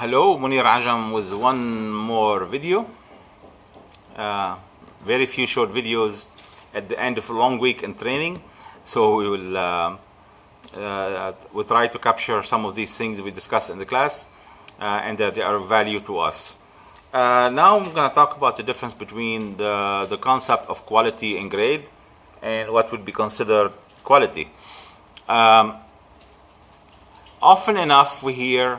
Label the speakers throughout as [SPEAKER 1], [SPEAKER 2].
[SPEAKER 1] hello, Mounir Ajam with one more video. Uh, very few short videos at the end of a long week in training. So we will uh, uh, we'll try to capture some of these things we discussed in the class uh, and that they are of value to us. Uh, now I'm going to talk about the difference between the, the concept of quality and grade and what would be considered quality. Um, often enough we hear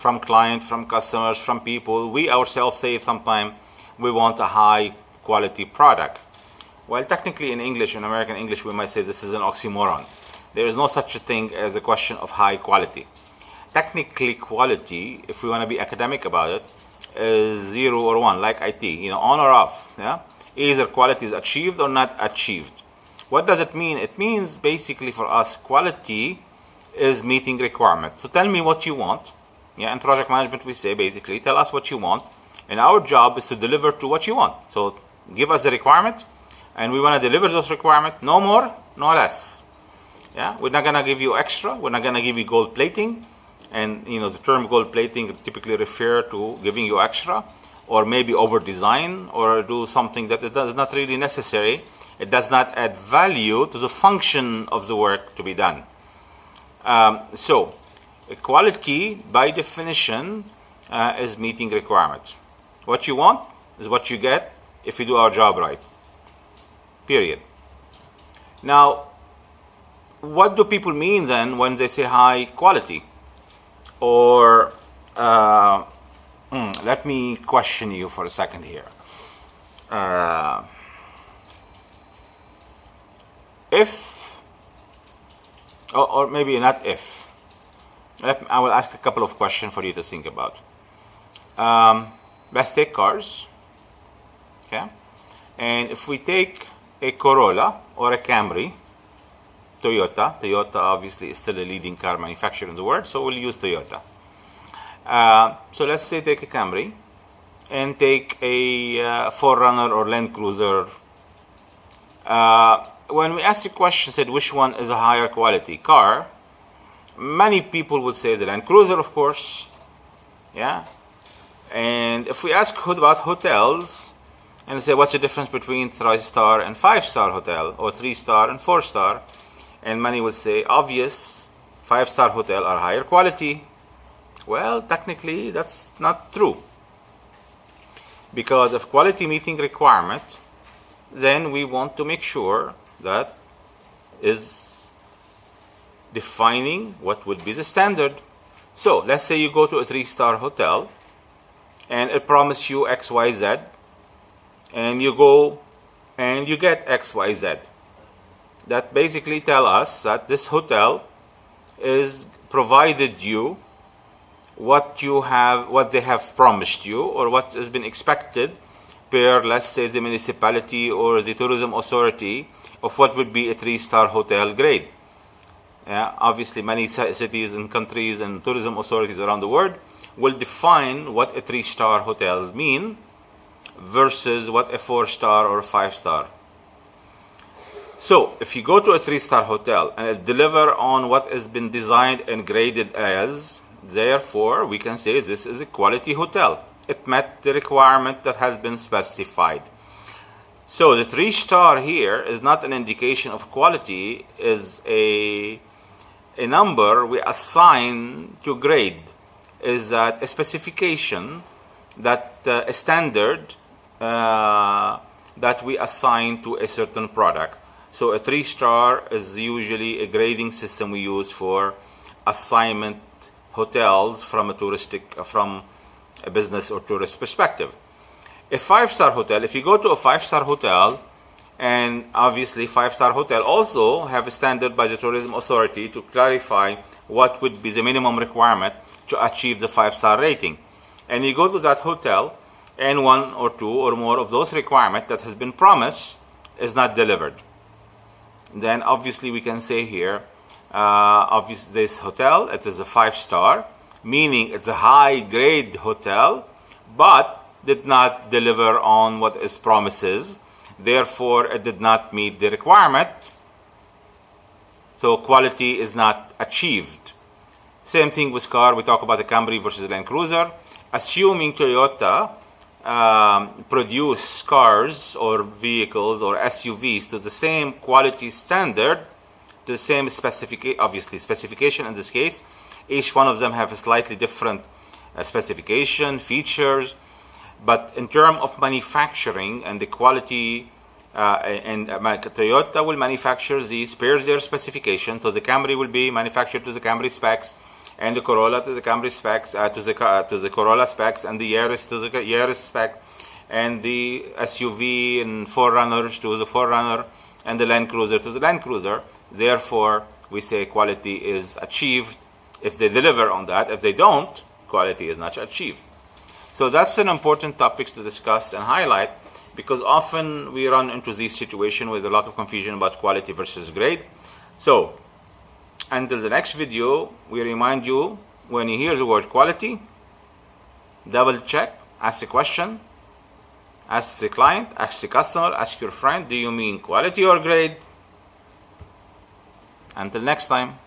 [SPEAKER 1] from clients, from customers, from people, we ourselves say sometimes we want a high quality product. Well, technically in English, in American English, we might say this is an oxymoron. There is no such a thing as a question of high quality. Technically, quality, if we want to be academic about it, is zero or one, like IT, you know, on or off. Yeah, either quality is achieved or not achieved. What does it mean? It means basically for us, quality is meeting requirements. So tell me what you want. Yeah, in project management, we say basically, tell us what you want, and our job is to deliver to what you want. So give us the requirement, and we want to deliver those requirements, no more, no less. Yeah, we're not gonna give you extra. We're not gonna give you gold plating, and you know the term gold plating typically refer to giving you extra, or maybe over design, or do something that is not really necessary. It does not add value to the function of the work to be done. Um, so, quality by definition uh, is meeting requirements. What you want is what you get if you do our job right. Period. Now, what do people mean then when they say high quality? Or uh, mm, let me question you for a second here. Uh, if, or, or, maybe not if, I will ask a couple of questions for you to think about. Um, let's take cars, okay? And if we take a Corolla or a Camry, Toyota. Toyota obviously is still a leading car manufacturer in the world, so we'll use Toyota. Uh, so let's say take a Camry and take a uh, 4Runner or Land Cruiser. Uh, when we ask the question, said which one is a higher quality car, many people would say the Land Cruiser, of course. Yeah. And if we ask about hotels, and say what's the difference between three star and five star hotel, or three star and four star, and many would say obvious five star hotel are higher quality well technically that's not true because of quality meeting requirement then we want to make sure that is defining what would be the standard. So let's say you go to a three star hotel and it promises you xyz and you go and you get xyz that basically tell us that this hotel is provided you what you have what they have promised you or what has been expected per let's say the municipality or the tourism authority of what would be a three-star hotel grade obviously many cities and countries and tourism authorities around the world will define what a three-star hotels mean versus what a four-star or five-star so if you go to a three-star hotel and it deliver on what has been designed and graded as, therefore we can say this is a quality hotel. It met the requirement that has been specified. So the three star here is not an indication of quality, is a, a number we assign to grade, is that a specification that uh, a standard uh, that we assign to a certain product. So a three star is usually a grading system we use for assignment hotels from a touristic, from a business or tourist perspective. A five star hotel, if you go to a five star hotel, and obviously five star hotel also have a standard by the tourism authority to clarify what would be the minimum requirement to achieve the five star rating. And you go to that hotel and one or two or more of those requirements that has been promised is not delivered then obviously we can say here, uh, obviously this hotel, it is a five star, meaning it's a high grade hotel, but did not deliver on what its promises. Therefore, it did not meet the requirement. So quality is not achieved. Same thing with car. We talk about the Camry versus Land Cruiser. Assuming Toyota um, produce cars or vehicles or SUVs to the same quality standard, to the same specification, obviously specification in this case. Each one of them have a slightly different uh, specification, features, but in terms of manufacturing and the quality, uh, and uh, Toyota will manufacture these per their specification. So the Camry will be manufactured to the Camry specs, and the Corolla to the Camry specs, uh, to the to the Corolla specs, and the Yaris to the Yaris spec, and the SUV and 4Runners to the 4Runner, and the Land Cruiser to the Land Cruiser. Therefore, we say quality is achieved if they deliver on that. If they don't, quality is not achieved. So that's an important topic to discuss and highlight because often we run into this situation with a lot of confusion about quality versus grade. So until the next video, we remind you when you hear the word quality, double check, ask a question, ask the client, ask the customer, ask your friend, do you mean quality or grade? Until next time.